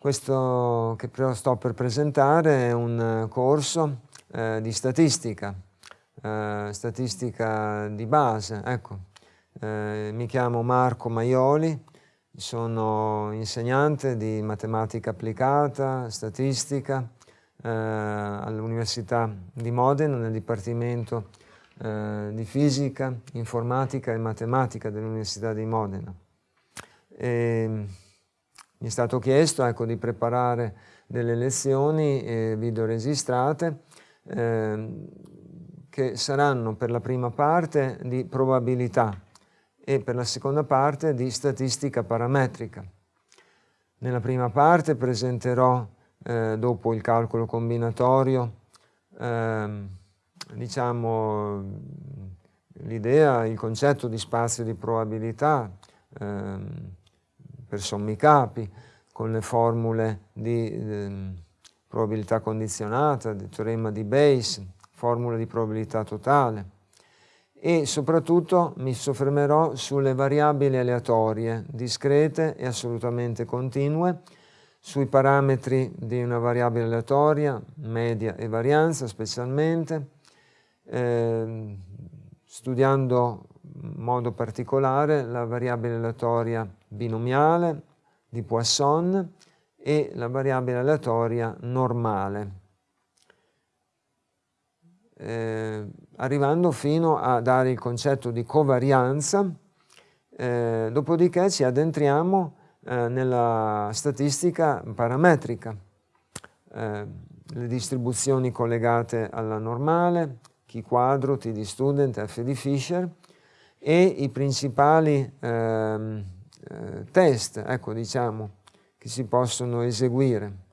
Questo che sto per presentare è un corso eh, di statistica, eh, statistica di base. Ecco. Eh, mi chiamo Marco Maioli, sono insegnante di matematica applicata, statistica eh, all'Università di Modena nel Dipartimento eh, di Fisica, Informatica e Matematica dell'Università di Modena. E, mi è stato chiesto ecco, di preparare delle lezioni eh, videoregistrate eh, che saranno per la prima parte di probabilità e per la seconda parte di statistica parametrica. Nella prima parte presenterò, eh, dopo il calcolo combinatorio, ehm, diciamo, l'idea, il concetto di spazio di probabilità ehm, per sommi capi, con le formule di ehm, probabilità condizionata, del teorema di Bayes, formula di probabilità totale. E soprattutto mi soffermerò sulle variabili aleatorie, discrete e assolutamente continue, sui parametri di una variabile aleatoria, media e varianza specialmente, eh, studiando in modo particolare la variabile aleatoria binomiale di Poisson e la variabile aleatoria normale, eh, arrivando fino a dare il concetto di covarianza, eh, dopodiché ci addentriamo eh, nella statistica parametrica, eh, le distribuzioni collegate alla normale, chi quadro, T di student, F di Fisher, e i principali ehm, eh, test, ecco diciamo, che si possono eseguire.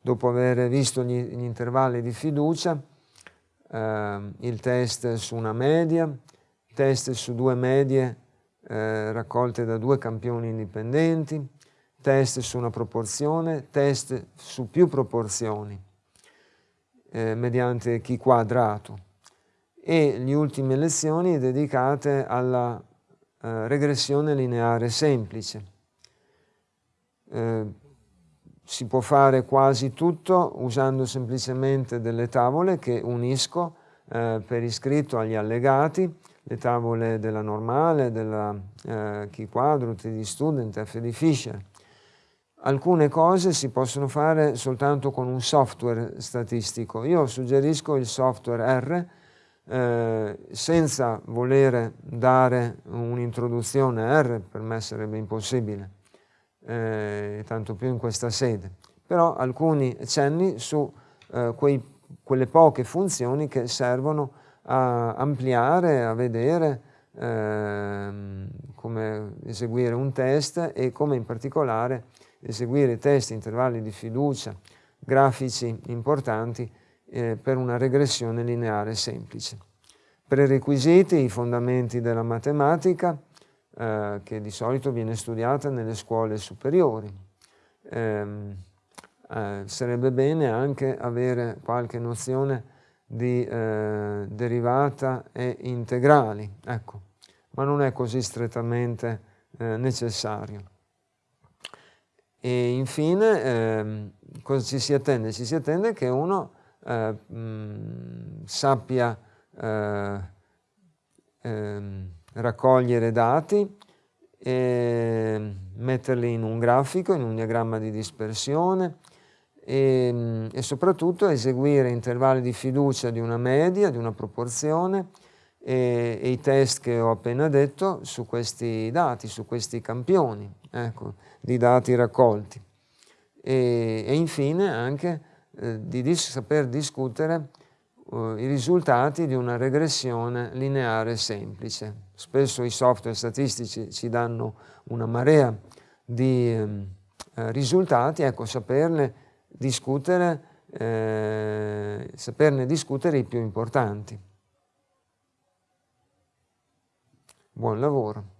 Dopo aver visto gli, gli intervalli di fiducia, eh, il test su una media, test su due medie eh, raccolte da due campioni indipendenti, test su una proporzione, test su più proporzioni eh, mediante chi quadrato e le ultime lezioni dedicate alla eh, regressione lineare semplice eh, si può fare quasi tutto usando semplicemente delle tavole che unisco eh, per iscritto agli allegati, le tavole della normale, della eh, Key Quadro, T di Student, F di Fisher. Alcune cose si possono fare soltanto con un software statistico. Io suggerisco il software R, eh, senza voler dare un'introduzione R, per me sarebbe impossibile eh, tanto più in questa sede, però alcuni cenni su eh, quei, quelle poche funzioni che servono a ampliare, a vedere eh, come eseguire un test e come in particolare eseguire test, intervalli di fiducia, grafici importanti eh, per una regressione lineare semplice. Prerequisiti, i fondamenti della matematica, eh, che di solito viene studiata nelle scuole superiori. Eh, eh, sarebbe bene anche avere qualche nozione di eh, derivata e integrali, ecco, ma non è così strettamente eh, necessario. E infine ehm, cosa ci si attende? Ci si attende che uno mh, mm, sappia ehm, raccogliere dati e metterli in un grafico, in un diagramma di dispersione e, e soprattutto eseguire intervalli di fiducia di una media, di una proporzione e, e, i test che ho appena detto su questi dati, su questi campioni ecco, di dati raccolti. E, e infine anche eh, di dis saper discutere uh, i risultati di una regressione lineare semplice. Spesso i software statistici ci danno una marea di um, uh, risultati, ecco, saperne discutere, eh, saperne discutere i più importanti. Buon lavoro.